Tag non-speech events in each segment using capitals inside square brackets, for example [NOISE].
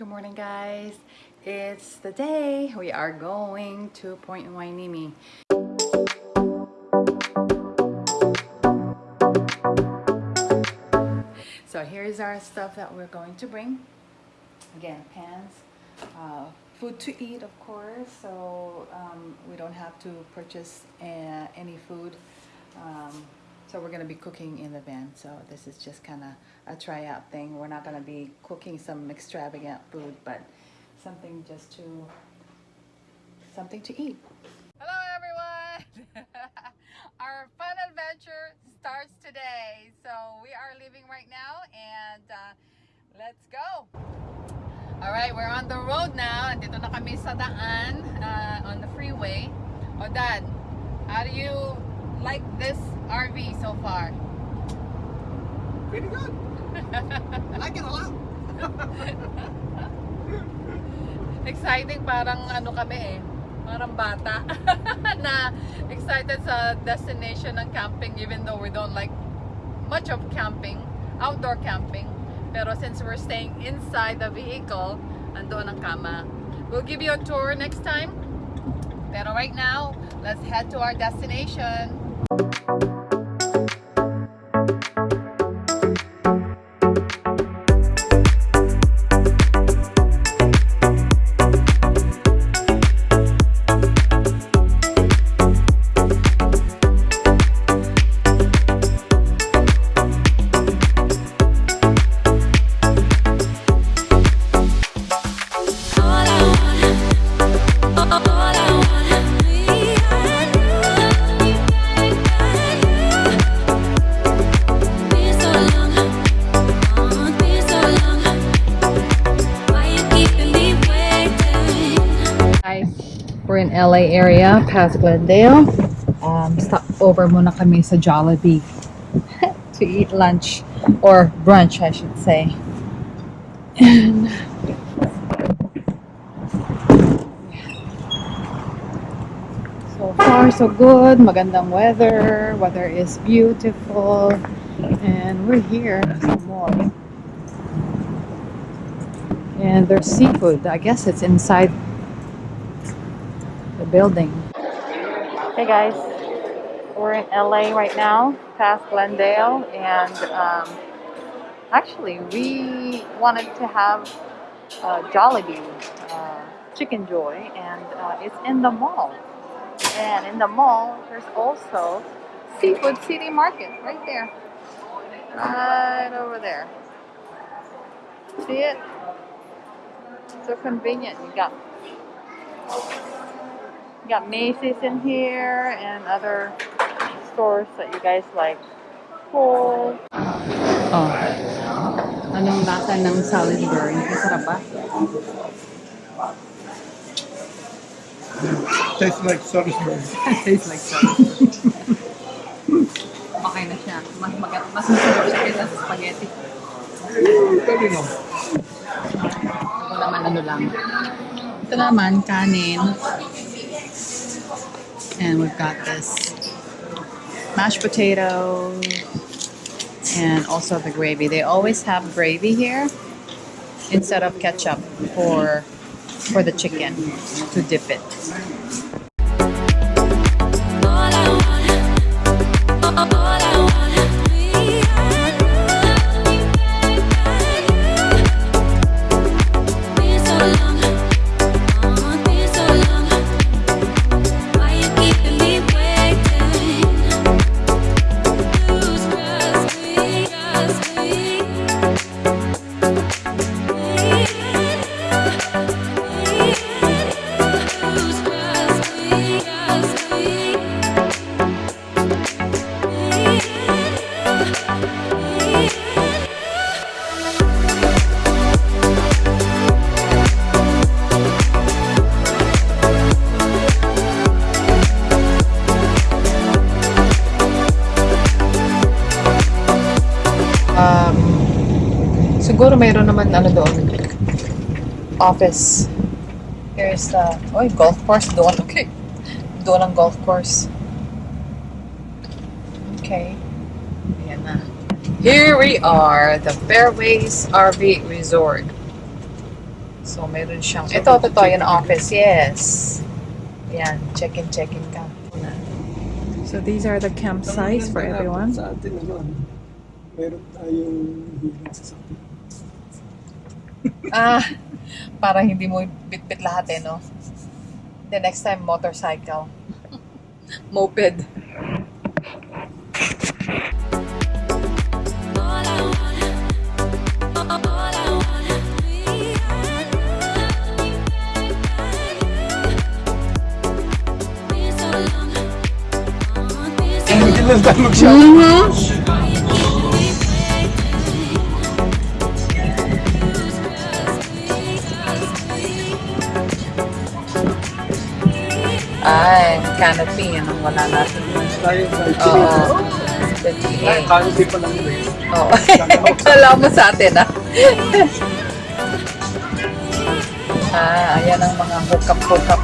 Good morning guys. It's the day we are going to Point Hueneme. So here's our stuff that we're going to bring. Again, pans, uh, food to eat of course, so um, we don't have to purchase uh, any food. Um, so we're going to be cooking in the van. So this is just kind of a tryout thing. We're not going to be cooking some extravagant food, but something just to, something to eat. Hello everyone! [LAUGHS] Our fun adventure starts today. So we are leaving right now and uh, let's go! Alright, we're on the road now. Andito na kami sa daan uh, on the freeway. O Dad, how do you like this RV so far? Pretty good. [LAUGHS] I like it a lot. [LAUGHS] Exciting parang ano kami eh. Parang bata [LAUGHS] na excited sa destination ng camping even though we don't like much of camping, outdoor camping. Pero since we're staying inside the vehicle, andoon ang kama. We'll give you a tour next time. Pero right now, let's head to our destination. We're past Glendale. Um, stop over muna kami sa Jollibee [LAUGHS] to eat lunch or brunch, I should say. And [LAUGHS] so far so good. Magandang weather. Weather is beautiful. And we're here sa mall. And there's seafood. I guess it's inside the building. Hey guys, we're in LA right now, past Glendale, and um, actually we wanted to have uh, Jollibee uh, Chicken Joy, and uh, it's in the mall. And in the mall, there's also Seafood City Market right there, right over there. See it? So convenient. You got got Macy's in here and other stores that you guys like. Cool. Oh. Anong lasa ng Salisbury? Masarap ba? Tastes like Salisbury. [LAUGHS] Tastes like Salisbury. okay na siya. Mas, mag mas masarap siya kaysa sa spaghetti. Pwede no. Ako naman ano lang. Ito naman, kanin. And we've got this mashed potato and also the gravy. They always have gravy here instead of ketchup for for the chicken to dip it. Office. Here's the, oh, golf course doon. Okay. Doon ang golf course. Okay. Ayan na. Here we are, the Fairways RV Resort. So, meron siyang, ito, totoo, yung office, yes. Yan, check-in, check-in ka. So, these are the campsites for everyone. Sa atin, ano, ano, meron tayong hilang sa. Ah, para hindi mo bit-bit lahat eh, no? The next time, motorcycle. [LAUGHS] Moped. All I want, all Ay, canopy, yan ang wala natin. Oo. Ay, 28. canopy pa lang [LAUGHS] yun. Oo. Kala mo sa atin, ah. ah, ayan ang mga hookup-hookup.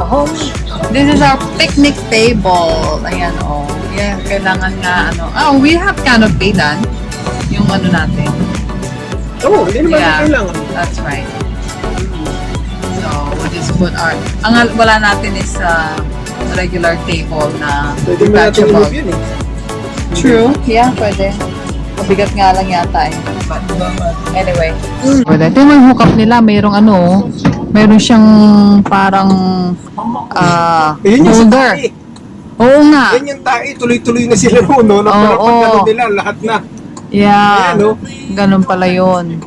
Oh, this is our picnic table. Ayan, oh. Yeah, kailangan nga, ano. Oh, we have canopy dan. Yung ano natin. Oo, hindi naman Yeah. kailangan. That's right. Just put our... Ang al- wala natin is uh, regular table na Pwede mo natin i-move yun eh. True. Yeah, pwede. Mabigat nga lang yata eh. But anyway. Pwede. Ito yung hookup nila. Mayroong ano, mayroong siyang parang ah Yun yung sa holder. tae. Oo nga. Yan yung tae, tuloy-tuloy na sila noon, no? Na pag ano nila, lahat na. Yeah. Ayan, oh. Ganun pala yun.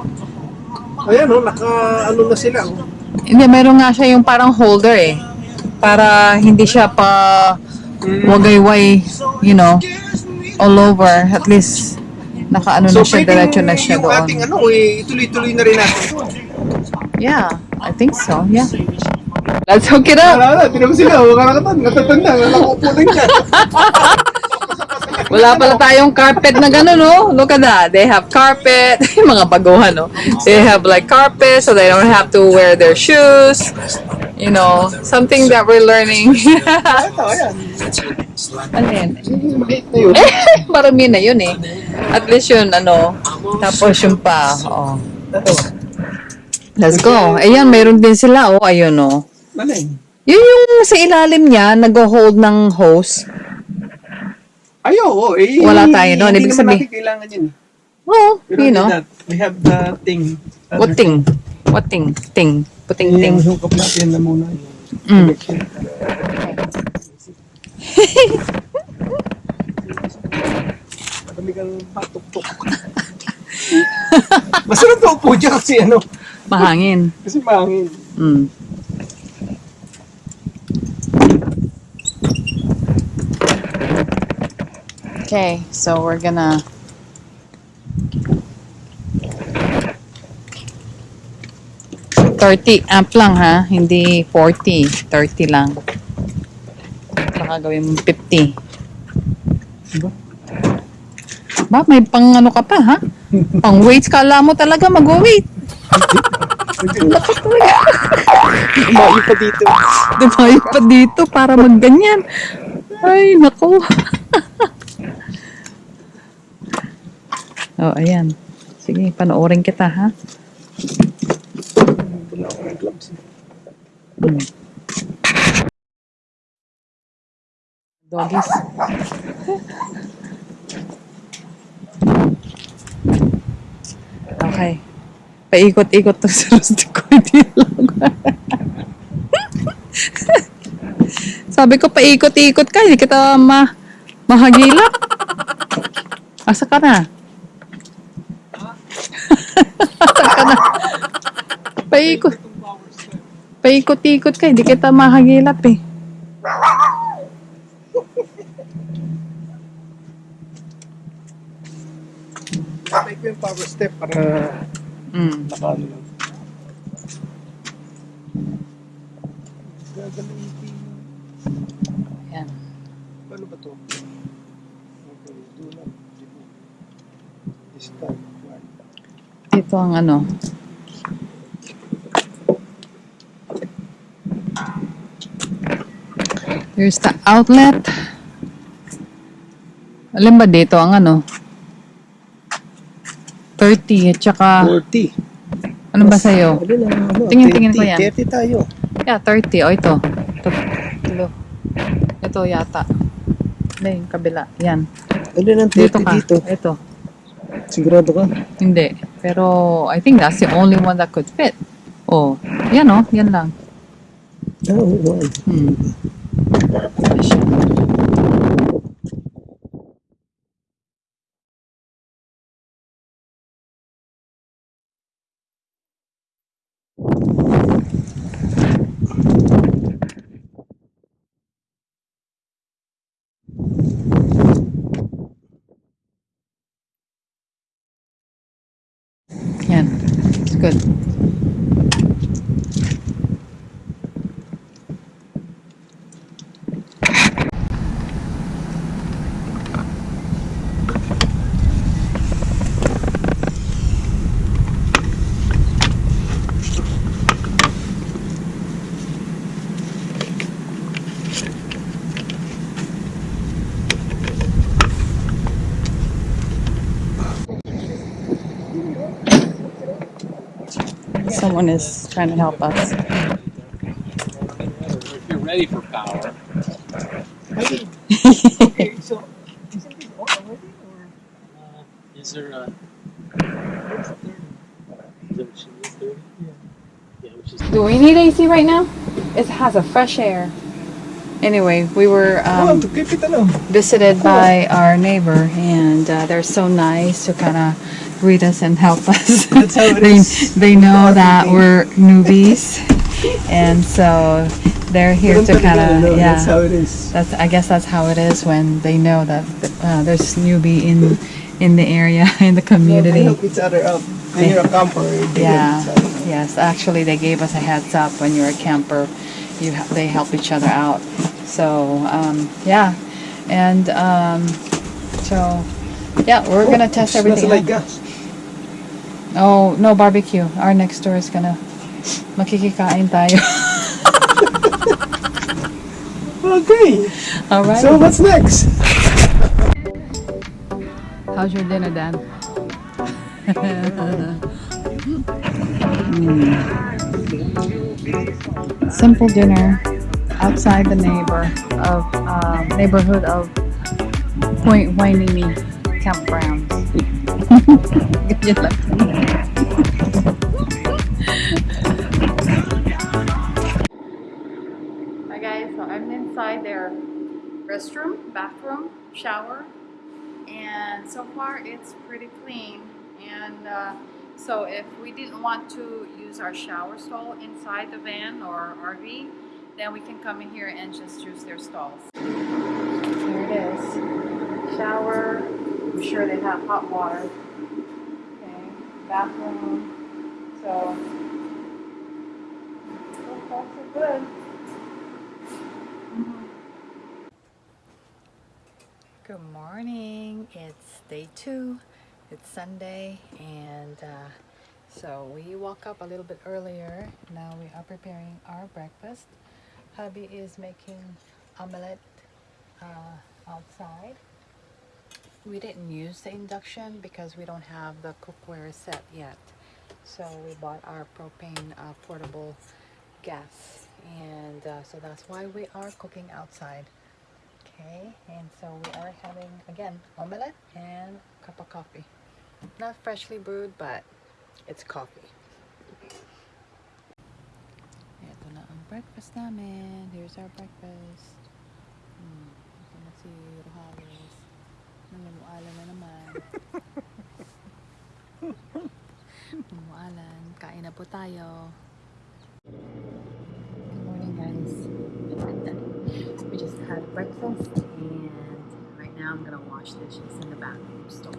Ayan, no? Naka, ano na sila, oh. Hindi, meron nga siya yung parang holder eh. Para hindi siya pa wagayway, you know, all over. At least, nakaano na siya, diretso na siya yung ating doon. ano, eh, ituloy-tuloy na rin natin. Yeah, I think so. Yeah. Let's hook it up. Wala na, tinan mo sila, oh, karakatan, natatanda, nakakupo na dyan. [LAUGHS] Wala pala tayong carpet na gano'n, no? Look at that. They have carpet. [LAUGHS] Mga baguhan, no? They have like carpet so they don't have to wear their shoes. You know, something that we're learning. [LAUGHS] Ano yan? Yun. [LAUGHS] Marami na yun eh. At least yun, ano. Tapos yung pa, oh. Let's go. Ayan, mayroon din sila, oh. Ayun, oh. Yun yung sa ilalim niya, nag-hold ng hose. Ay, oo, eh. Wala tayo. Hindi Ibig naman sabihin- natin kailangan yun. eh. Oh, We you know. that. We have the thing. What thing? What thing? Ting. Puting ting. Yung hookup natin na muna. Mm. Madami kang patok-tok. [LAUGHS] Masarap na upo dyan kasi ano, Mahangin. kasi mahangin. Mm. Okay, so we're gonna Thirty amp lang ha, hindi 40, 30 lang. Baka gawin mo 50. Diba? Ba, may pang ano ka pa ha? Pang weights, kala mo talaga mag-weight. Laki talaga. Mayo pa dito. Dumayo pa dito para magganyan. Ay, nako. Oh, ayan. Sige, panoorin kita, ha? Wala ako ng gloves. Hmm. Doggies. Okay. Paikot-ikot to sa rustico. Hindi lang. [LAUGHS] Sabi ko, paikot-ikot ka. Hindi kita ma mahagila. Asa ka na? Paikot. Paikot-ikot ka. Hindi kita mahagilap eh. Take ko yung power step para Mm. nakaano lang. Gagamitin. Yan. Paano ba to? Okay, do not remove. Start one. Ito ang ano. Here's the outlet. Alin ba dito ang ano? 30 at saka 40. ano ba sa'yo? Ano ano, Tingin, tingin ko 20, yan. 30 tayo. Yeah, 30. O, ito. Ito. Ito, ito yata. Hindi, yung kabila. Yan. Ano lang, 30 Dito dito. ka. Ito. Sigurado ka? Hindi. Pero, I think that's the only one that could fit. Oh, yan oh. Yan lang. Oo, oo. Hmm. Someone is trying to help us. If you're ready for power, Okay, [LAUGHS] so, isn't already? Or uh, is there a? what's the third? Is that what she needs? Thirty? Yeah. Yeah, which is. Do we need AC right now? It has a fresh air. Anyway, we were um, to keep it ano. visited by our neighbor, and uh, they're so nice to kind of greet us and help us. That's how it they, is. they know that we're newbies, and so they're here to kind of yeah. That's how it is. That's I guess that's how it is when they know that uh, there's newbie in in the area [LAUGHS] in the They community. help each other out. When you're a camper, they Yeah. help each other. Yes, actually, they gave us a heads up when you're a camper. You ha- they help each other out. So um, yeah, and um, so yeah, we're gonna test everything. gas. Oh no, barbecue. Our next door is gonna makikikain tayo. [LAUGHS] Okay. All right. So what's next? How's your dinner, Dan? Mm. [LAUGHS] Simple dinner outside the neighbor of um, neighborhood of Point Hueneme campgrounds. Hi guys, so I'm inside their restroom, bathroom, shower, and so far it's pretty clean and uh, so if we didn't want to use our shower stall inside the van or RV then we can come in here and just use their stalls. Here it is. Shower, I'm sure they have hot water. Okay, bathroom. So, so good. Good morning. It's day two. It's Sunday, and uh, so we woke up a little bit earlier. Now we are preparing our breakfast. Hubby is making omelette uh, outside. We didn't use the induction because we don't have the cookware set yet. So we bought our propane uh, portable gas, and uh, so that's why we are cooking outside. Okay, and so we are having again omelette and cup of coffee. Not freshly brewed, but it's coffee. Ito na ang breakfast namin. Here's our breakfast. Namumualan na naman. [LAUGHS] Namumualan. Kain na po tayo. Good morning, guys. We just had breakfast and right now I'm gonna wash dishes in the bathroom stall.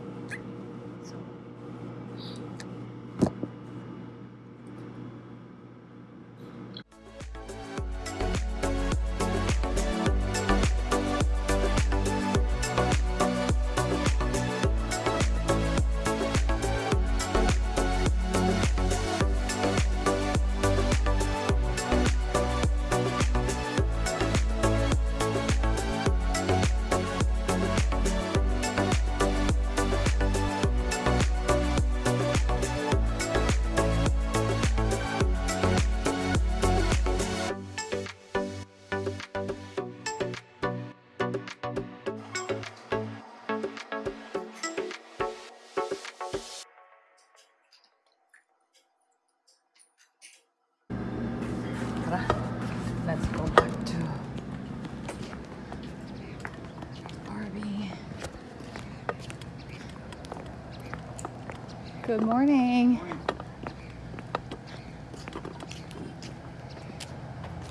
So Good morning.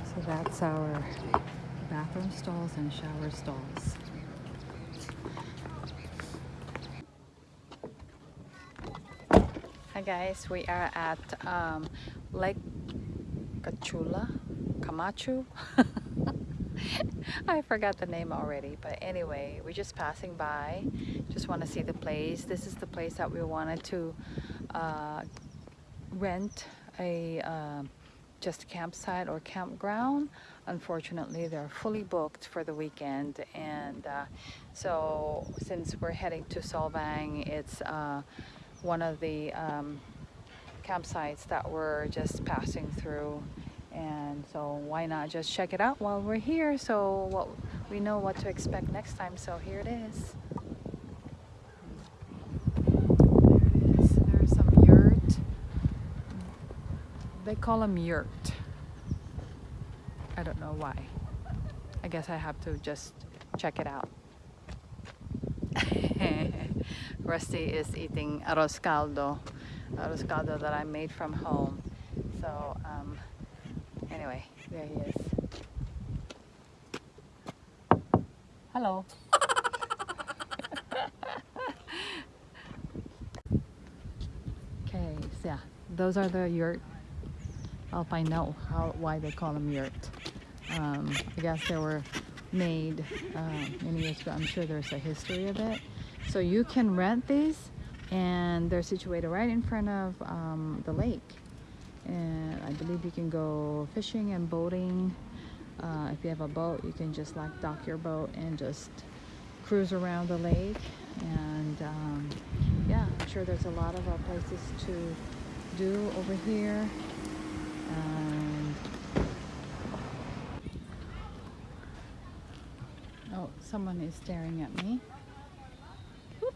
So that's our bathroom stalls and shower stalls. Hi guys, we are at um, Lake Cachula, Camacho. [LAUGHS] I forgot the name already, but anyway, we're just passing by. Just want to see the place. This is the place that we wanted to uh, rent a um just campsite or campground. Unfortunately, they're fully booked for the weekend, and uh, so since we're heading to Solvang, it's uh, one of the um, campsites that we're just passing through and so why not just check it out while we're here so what we know what to expect next time. So here it is. There it is. There's some yurt. They call them yurt. I don't know why. I guess I have to just check it out. [LAUGHS] Rusty is eating arroz caldo arroz caldo that I made from home. So um, Anyway, there he is. Hello. okay, so yeah, those are the yurt. I'll find out how why they call them yurt. Um, I guess they were made uh, many years ago. I'm sure there's a history of it. So you can rent these, and they're situated right in front of um, the lake and I believe you can go fishing and boating. Uh, if you have a boat you can just like dock your boat and just cruise around the lake. And um, yeah I'm sure there's a lot of uh, places to do over here. And oh someone is staring at me. Whoop.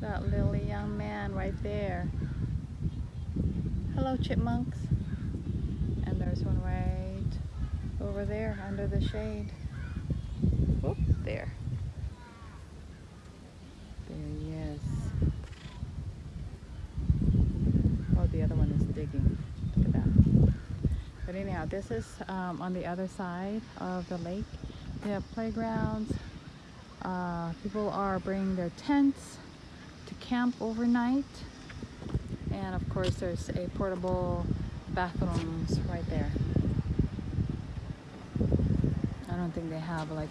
that little young man right there Hello, chipmunks. And there's one right over there under the shade. There. There he is. Oh, the other one is digging. Look at that. But anyhow, this is um, on the other side of the lake. They have playgrounds. Uh, people are bringing their tents to camp overnight and of course there's a portable bathrooms right there. I don't think they have like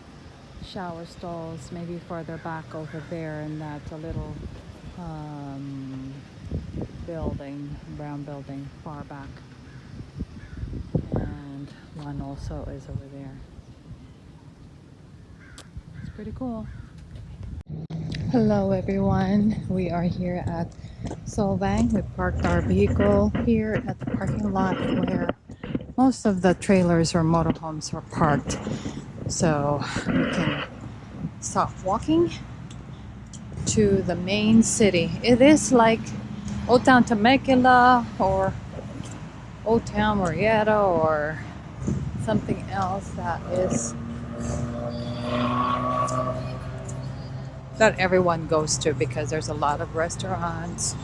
shower stalls maybe farther back over there in that little um, building brown building far back. And one also is over there. It's pretty cool. Hello everyone. We are here at Solvang. We parked our vehicle here at the parking lot where most of the trailers or motorhomes are parked. So we can start walking to the main city. It is like Old Town Temecula or Old Town Murrieta or something else that is that everyone goes to because there's a lot of restaurants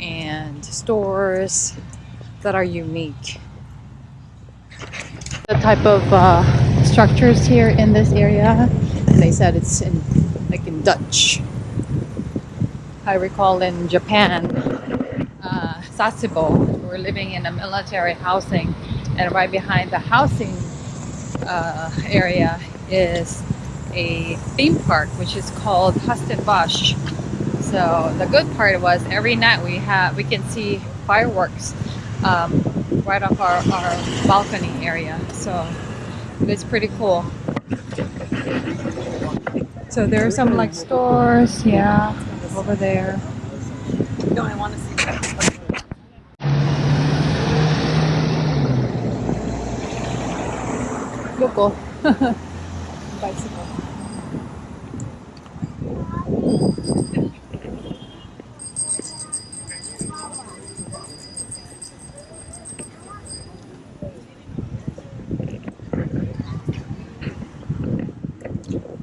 and stores that are unique. The type of uh, structures here in this area, they said it's in like in Dutch. I recall in Japan, uh, Sasebo, we were living in a military housing, and right behind the housing uh, area is a theme park which is called Huis Ten Bosch. So the good part was every night we have we can see fireworks um, right off our, our balcony area. So it's pretty cool. So there are some like stores, yeah, over there. No, I want to see that. Loco. [LAUGHS] Bicycle.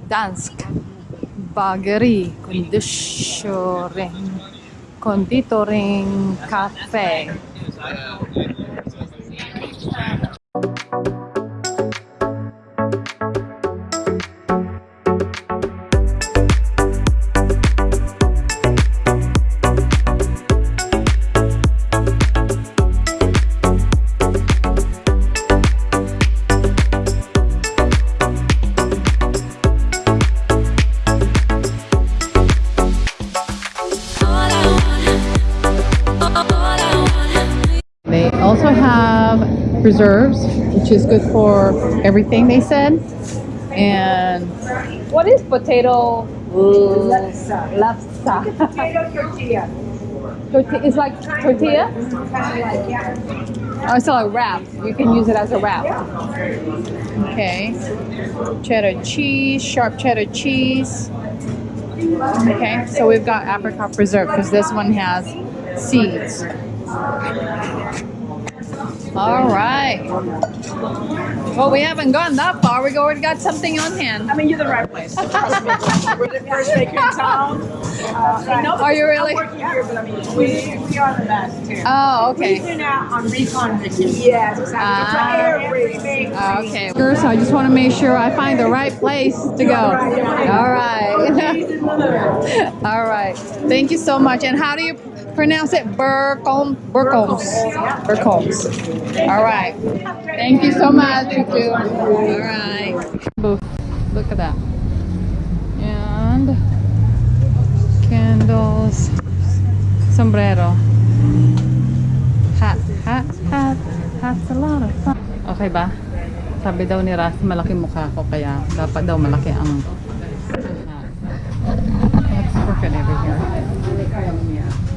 Dansk bageri kondisering Conditoring Cafe. Preserves, which is good for everything they said. And what is potato? Lefse. Lefse. Potato tortilla. Torti- it's like tortilla? Kind of like, yeah. Oh, it's like a wrap. You can use it as a wrap. Okay. Cheddar cheese, sharp cheddar cheese. Okay, so we've got apricot preserve because this one has seeds. All right. Well, we haven't gone that far. We already got something on hand. I mean, you're the right place. Trust me. We're the first maker in town. Uh, I know Are you really? I'm working here, but I mean, we, we are the best too. Oh, We've okay. been out on recon mission. Yes, exactly. Ah. It's every big Ah, Okay. So I just want to make sure I find the right place to go. All right. [LAUGHS] All right. Thank you so much. And how do you pronounce it? Burcombe. Burcombes. Burcombes. All right. Thank you so much. You. All right. Booth. Look at that. And candles. Sombrero. Hat. Hat. Hat. Hat's a lot of fun. Okay ba? Sabi daw ni Ras, malaki mukha ko kaya dapat daw malaki ang hat. Let's work it over here.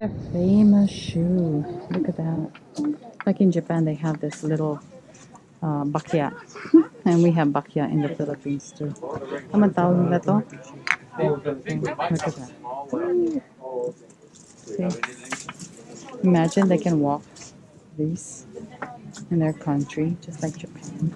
A famous shoe. Look at that. Like in Japan, they have this little uh, bakya. And we have bakya in the Philippines too. Ano tawag nila to? Look at that. See? Imagine they can walk these in their country, just like Japan.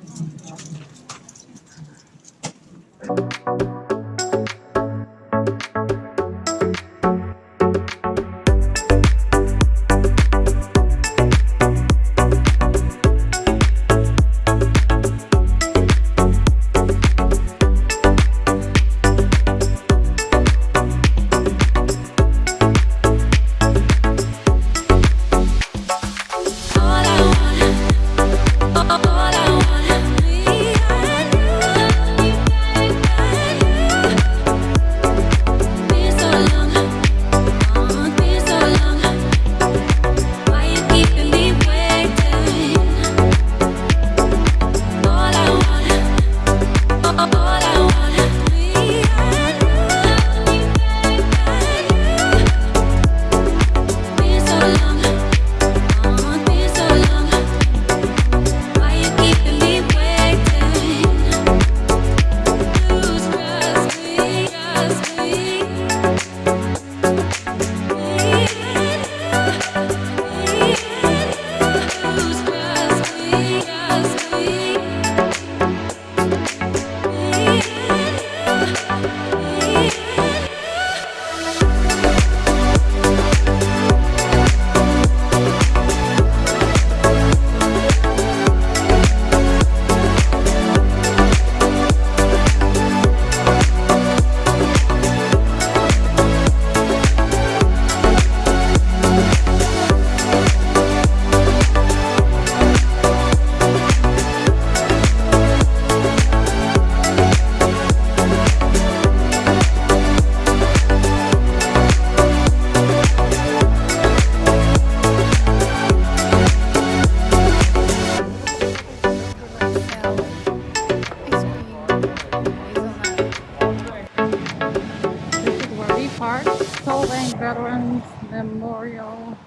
Veterans Memorial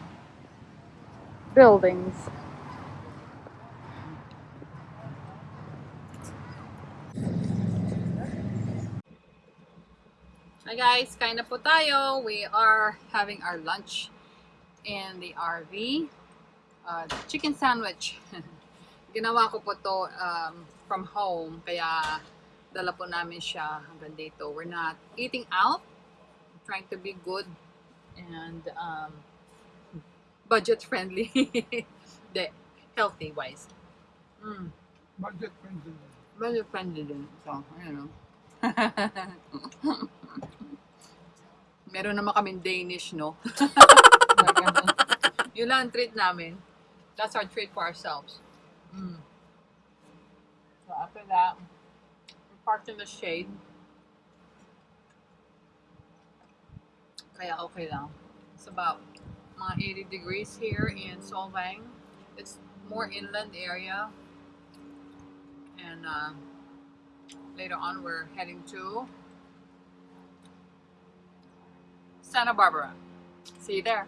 Buildings. Hi guys, kain po tayo. We are having our lunch in the RV. Uh, chicken sandwich. [LAUGHS] Ginawa ko po to um, from home, kaya dala po namin siya hanggang dito. We're not eating out. We're trying to be good and um, budget friendly. the [LAUGHS] healthy wise. Mm. Budget friendly. Budget friendly din. So, ayun o. [LAUGHS] Meron naman kaming Danish, no? [LAUGHS] Yun lang ang treat namin. That's our treat for ourselves. Mm. So after that, we parked in the shade. Kaya okay lang. It's about mga 80 degrees here in Solvang. It's more inland area. And uh, later on, we're heading to Santa Barbara. See you there.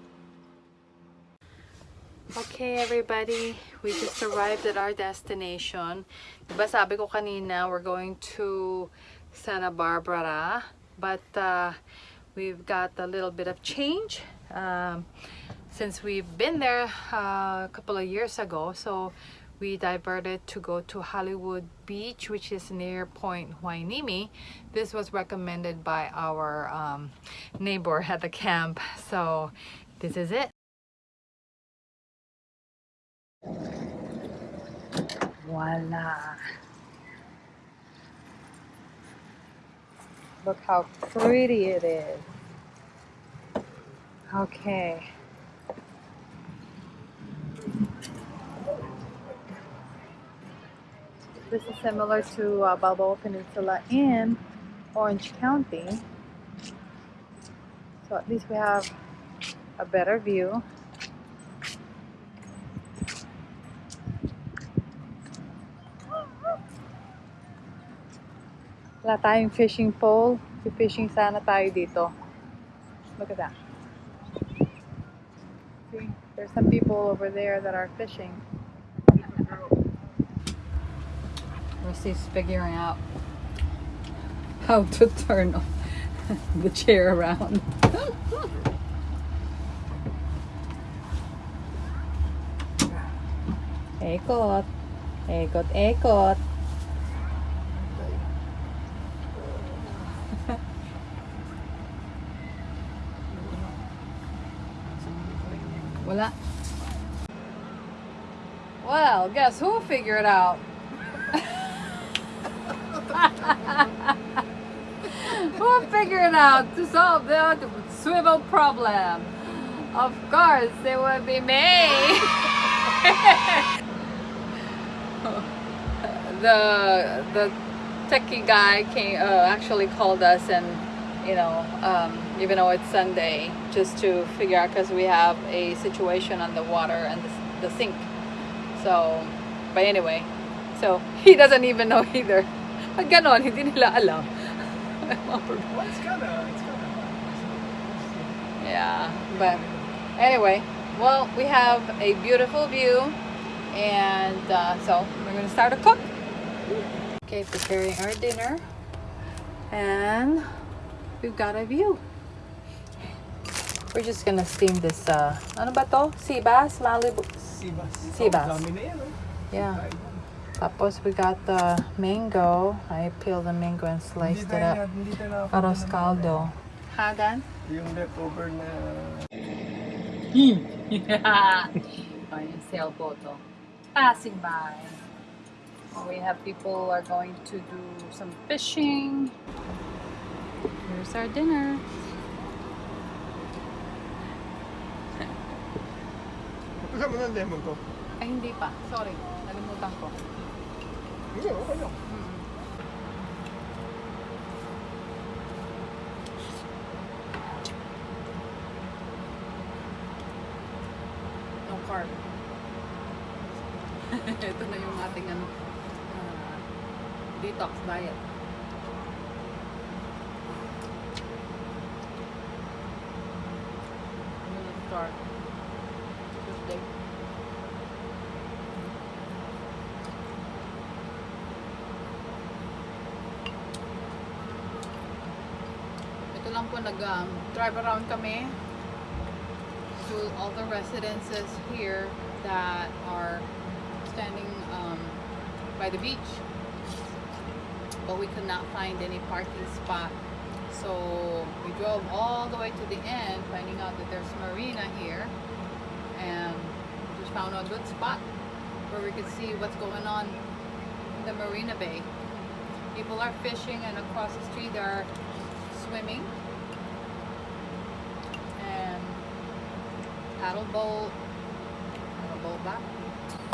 Okay, everybody, we just arrived at our destination. Diba sabi ko kanina, we're going to Santa Barbara, but uh, we've got a little bit of change um, since we've been there uh, a couple of years ago. So we diverted to go to Hollywood Beach, which is near Point Hueneme. This was recommended by our um, neighbor at the camp. So this is it. Voila. Look how pretty it is. Okay. This is similar to uh, Balboa Peninsula in Orange County. So at least we have a better view. Wala tayong fishing pole. Fishing sana tayo dito. Look at that. See, there's some people over there that are fishing. Rusty's figuring out how to turn [LAUGHS] the chair around. [LAUGHS] Ekot. Ekot, ekot. Well, guess who figured it out? [LAUGHS] who figured out to solve the swivel problem? Of course, it would be me. [LAUGHS] the the techie guy came uh, actually called us and you know um, even though it's Sunday just to figure out because we have a situation on the water and the, the sink. So but anyway so [LAUGHS] he doesn't even know either. Pag ganon hindi nila alam. [LAUGHS] Well, it's kinda, it's kinda. yeah but anyway well we have a beautiful view and uh, so we're gonna start to cook. Okay preparing our dinner and we've got a view we're just gonna steam this uh ano ba to? sea bass? Malibu Sibas. Sibas. Dami na yan, oh. yeah Kain tapos we got the mango I peeled the mango and sliced it up na- hindi tayo nakakain arroz ng- caldo Hagan? Yung leftover na... [LAUGHS] yeah. Yung sailboat, oh. Passing by. We have people are going to do some fishing. Here's our dinner. Kasama ng lemon ko. Ay, hindi pa. Sorry. Nalimutan ko. Hindi, okay lang. No carb. [LAUGHS] Ito na yung ating ano, ah, detox diet. Start lang po nag um, drive around kami to all the residences here that are standing um, by the beach. But we could not find any parking spot. So we drove all the way to the end, finding out that there's marina here, and just found a good spot where we could see what's going on in the Marina Bay. People are fishing, and across the street they are swimming paddle boat, paddle boat back, [LAUGHS]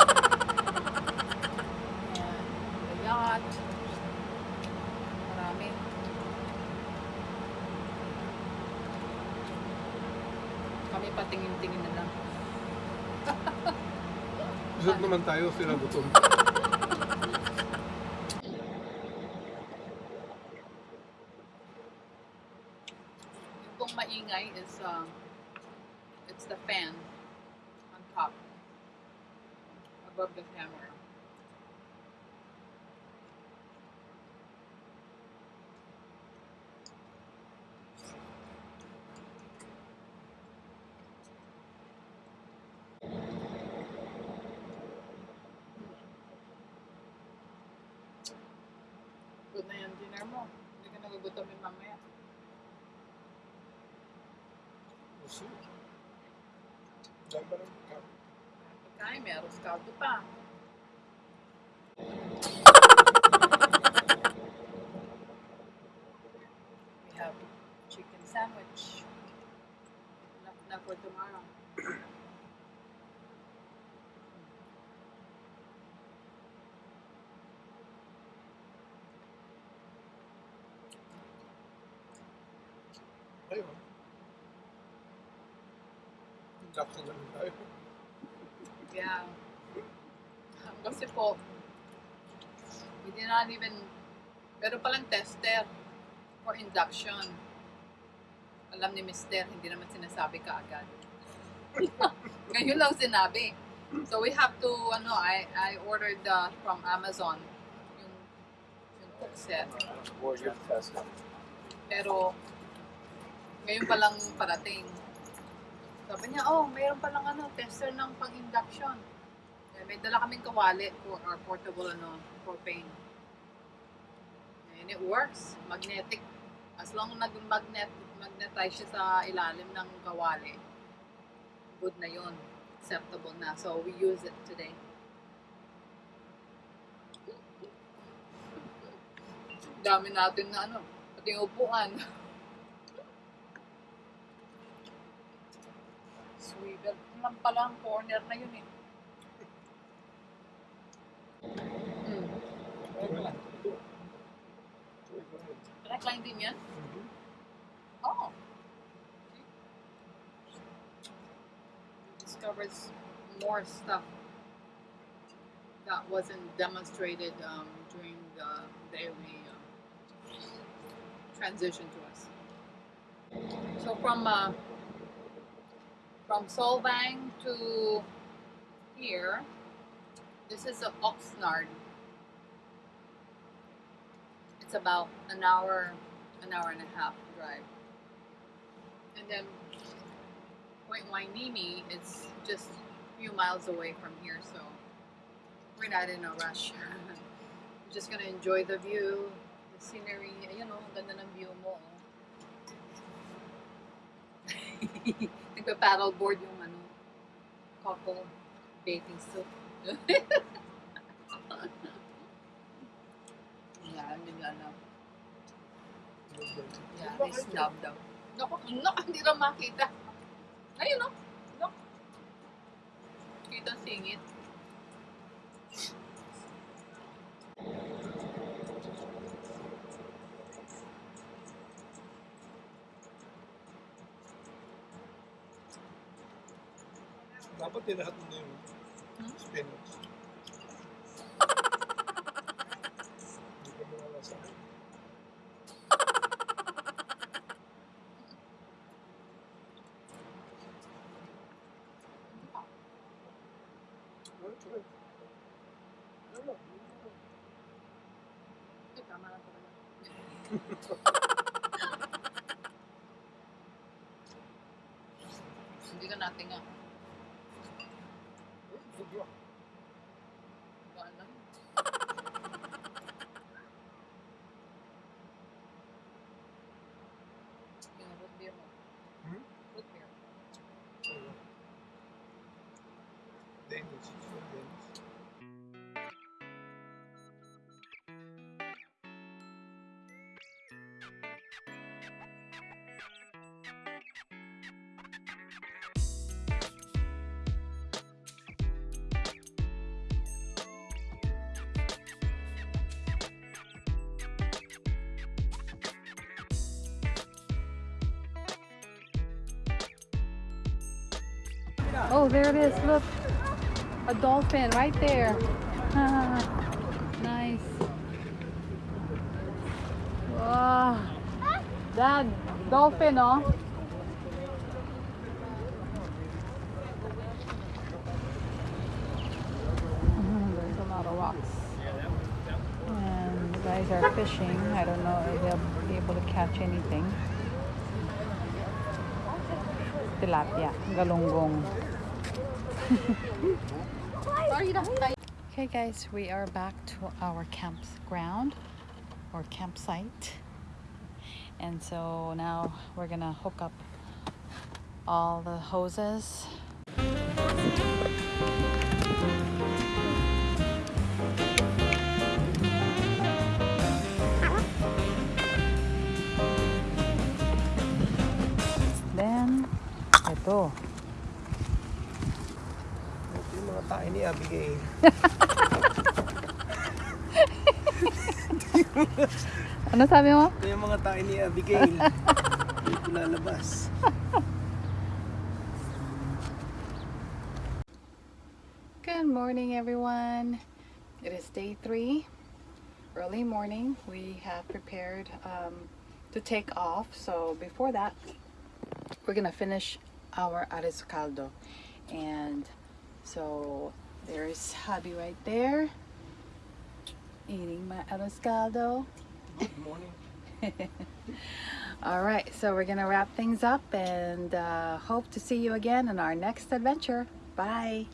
and the yacht. Marami. Kami patingin-tingin na lang. [LAUGHS] Busog naman tayo, sila gutom. Yung pong maingay is, um, it's the fan on top above the camera. Good na yung dinner mo. Hindi ka nagugutomin mamaya. Dahil ba ng Pagkain, may arroz caldo pa. We have chicken sandwich. Enough na for tomorrow. Ayun. Jackson na lang tayo. Yeah. Kasi po, we did not even, pero palang tester for induction. Alam ni Mister, hindi naman sinasabi ka agad. [LAUGHS] Ngayon lang sinabi. So we have to, ano, I, I ordered uh, from Amazon yung, yung cook set. Or your test. Pero, ngayon pa lang parating. Sabi niya, oh, mayroon palang ano, tester ng pang-induction. Eh, may dala kaming kawali for our portable ano, propane. And it works. Magnetic. As long as nag-magnet, magnetize siya sa ilalim ng kawali, good na yun. Acceptable na. So, we use it today. Dami natin na ano, pati upuan. [LAUGHS] Swivel lang pala ang corner na yun eh. Mm. Recline din yan? Oh. Discovers more stuff that wasn't demonstrated um, during the daily um, transition to us. So from uh, from Solvang to here, this is a Oxnard. It's about an hour, an hour and a half drive. And then Point Hueneme is just a few miles away from here, so we're not in a rush. [LAUGHS] we're just gonna enjoy the view, the scenery. Oh, ang ganda ng view mo. [LAUGHS] Nagpa-paddleboard yung ano, couple bathing suit. [LAUGHS] yeah, hindi nila alam. Yeah, they snub daw. Naku, [LAUGHS] naku, hindi na makita. Ayun no. No. Kita singit. Dapat tinahat mo na yung Hmm? spinach. Hindi ka malalasahan. Alright, alright. Ano? Ay, tama na talaga. Hindi ka natin nga. Sobra. Gaan lang. Yung root beer mo. Hmm? Root beer. Oh, there it is. Look. A dolphin right there. Nice. Wow. That dolphin, oh. Mhm, There's a lot of rocks. And the guys are fishing. I don't know if they'll be able to catch anything. Tilapia, galunggong. [LAUGHS] Okay guys, we are back to our campground or campsite. And so now we're gonna hook up all the hoses. Then, ito. Yung mga tayo ni Abigail. [LAUGHS] Ano sabi mo? Ito yung mga tayo ni Abigail. Dito lalabas. Good morning, everyone. It is day three, early morning. We have prepared um, to take off. So before that, we're gonna finish our arroz caldo, and so there's hubby right there eating my arroz caldo. Good morning. [LAUGHS] All right, so we're gonna wrap things up and uh, hope to see you again in our next adventure. Bye.